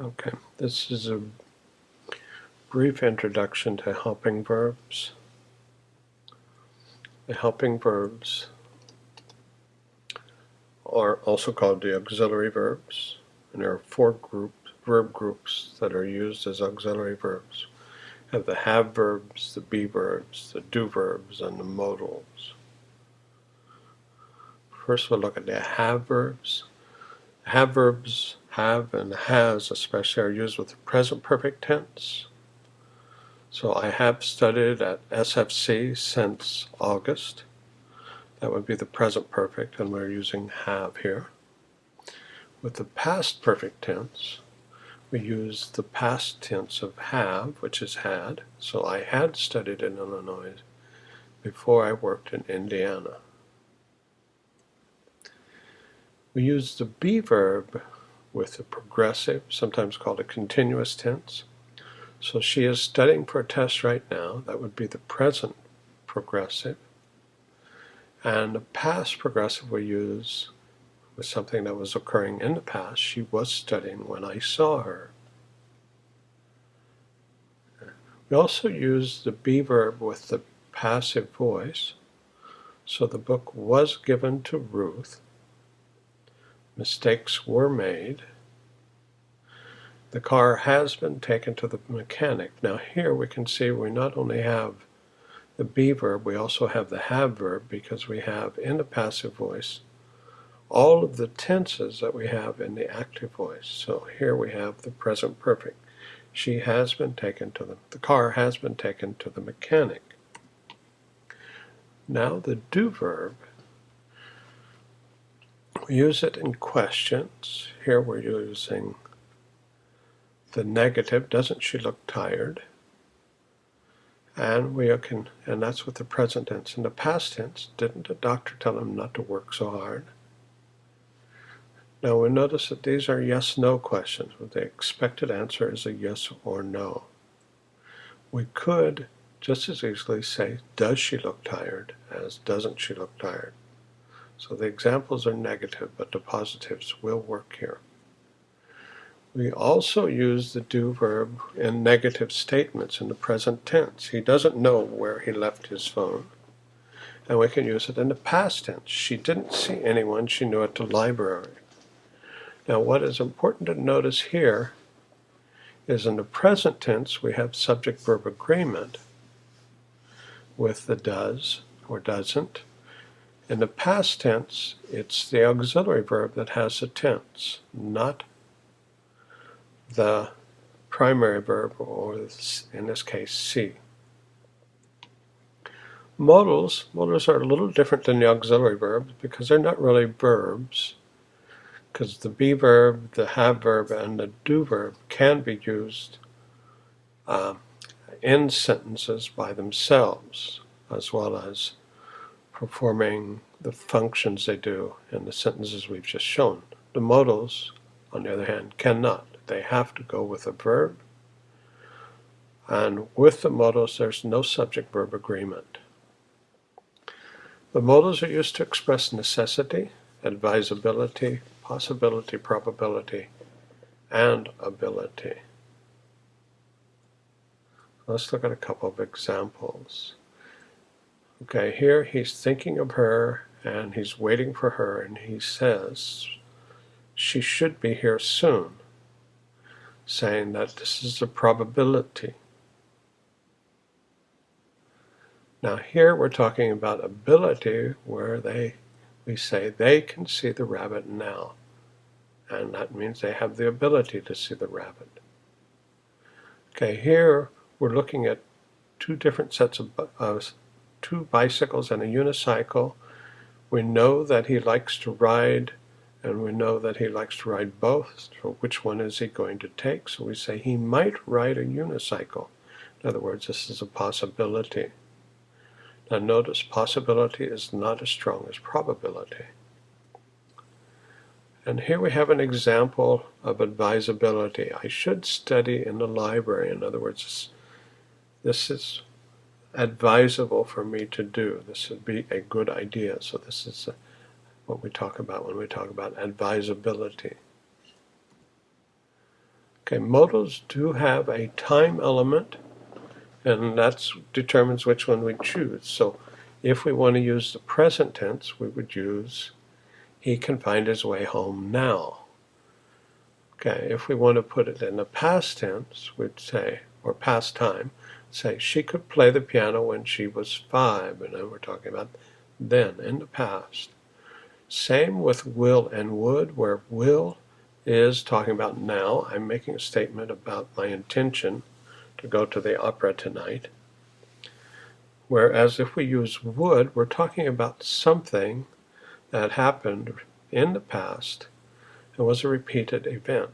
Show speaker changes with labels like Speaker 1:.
Speaker 1: Okay, this is a brief introduction to helping verbs. The helping verbs are also called the auxiliary verbs, and there are four groups, verb groups that are used as auxiliary verbs. You have the have verbs, the be verbs, the do verbs, and the modals. First we'll look at the have verbs. Have verbs have and has especially are used with the present perfect tense. So I have studied at SFC since August. That would be the present perfect, and we're using have here. With the past perfect tense, we use the past tense of have, which is had. So I had studied in Illinois before I worked in Indiana. We use the be verb with a progressive, sometimes called a continuous tense. So she is studying for a test right now. That would be the present progressive. And the past progressive we use with something that was occurring in the past. She was studying when I saw her. We also use the be verb with the passive voice. So the book was given to Ruth mistakes were made. The car has been taken to the mechanic. Now here we can see we not only have the be verb, we also have the have verb because we have in the passive voice all of the tenses that we have in the active voice. So here we have the present perfect. She has been taken to the, the car has been taken to the mechanic. Now the do verb we use it in questions. Here we're using the negative, doesn't she look tired? And we can, and that's with the present tense. In the past tense, didn't the doctor tell him not to work so hard? Now we notice that these are yes-no questions, where the expected answer is a yes or no. We could just as easily say, does she look tired, as doesn't she look tired? So the examples are negative, but the positives will work here. We also use the do verb in negative statements in the present tense. He doesn't know where he left his phone. And we can use it in the past tense. She didn't see anyone she knew at the library. Now what is important to notice here is in the present tense we have subject-verb agreement with the does or doesn't in the past tense, it's the auxiliary verb that has a tense, not the primary verb, or in this case, see. Modals, modals are a little different than the auxiliary verbs because they're not really verbs because the be verb, the have verb, and the do verb can be used uh, in sentences by themselves as well as performing the functions they do in the sentences we've just shown. The modals, on the other hand, cannot. They have to go with a verb, and with the modals there's no subject-verb agreement. The modals are used to express necessity, advisability, possibility, probability, and ability. Let's look at a couple of examples. Okay, here he's thinking of her and he's waiting for her and he says she should be here soon, saying that this is a probability. Now here we're talking about ability where they we say they can see the rabbit now. And that means they have the ability to see the rabbit. Okay, here we're looking at two different sets of, of two bicycles and a unicycle. We know that he likes to ride and we know that he likes to ride both. So which one is he going to take? So we say he might ride a unicycle. In other words, this is a possibility. Now notice possibility is not as strong as probability. And here we have an example of advisability. I should study in the library. In other words, this is advisable for me to do. This would be a good idea. So this is uh, what we talk about when we talk about advisability. Okay, modals do have a time element, and that determines which one we choose. So if we want to use the present tense, we would use he can find his way home now. Okay, if we want to put it in the past tense, we'd say, or past time, say she could play the piano when she was five, and we're talking about then in the past. Same with will and would, where will is talking about now. I'm making a statement about my intention to go to the opera tonight. Whereas if we use would, we're talking about something that happened in the past and was a repeated event.